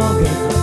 mogę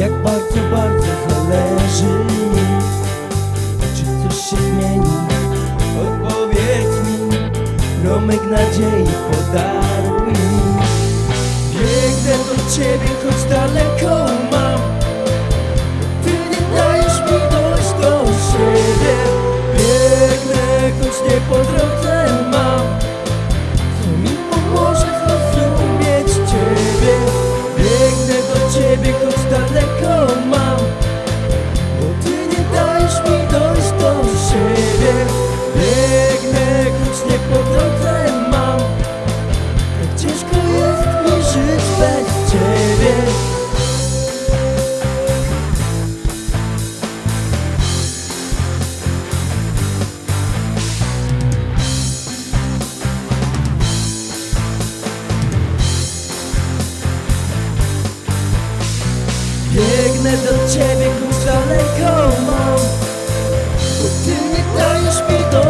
Jak bardzo, bardzo zależy mi Czy coś się zmieni? Odpowiedz mi Romek nadziei podaruj mi Biegnę do Ciebie, choć daleko mam Biegnę do ciebie, kurczę, lekko mam Bo ty nie dajesz mi do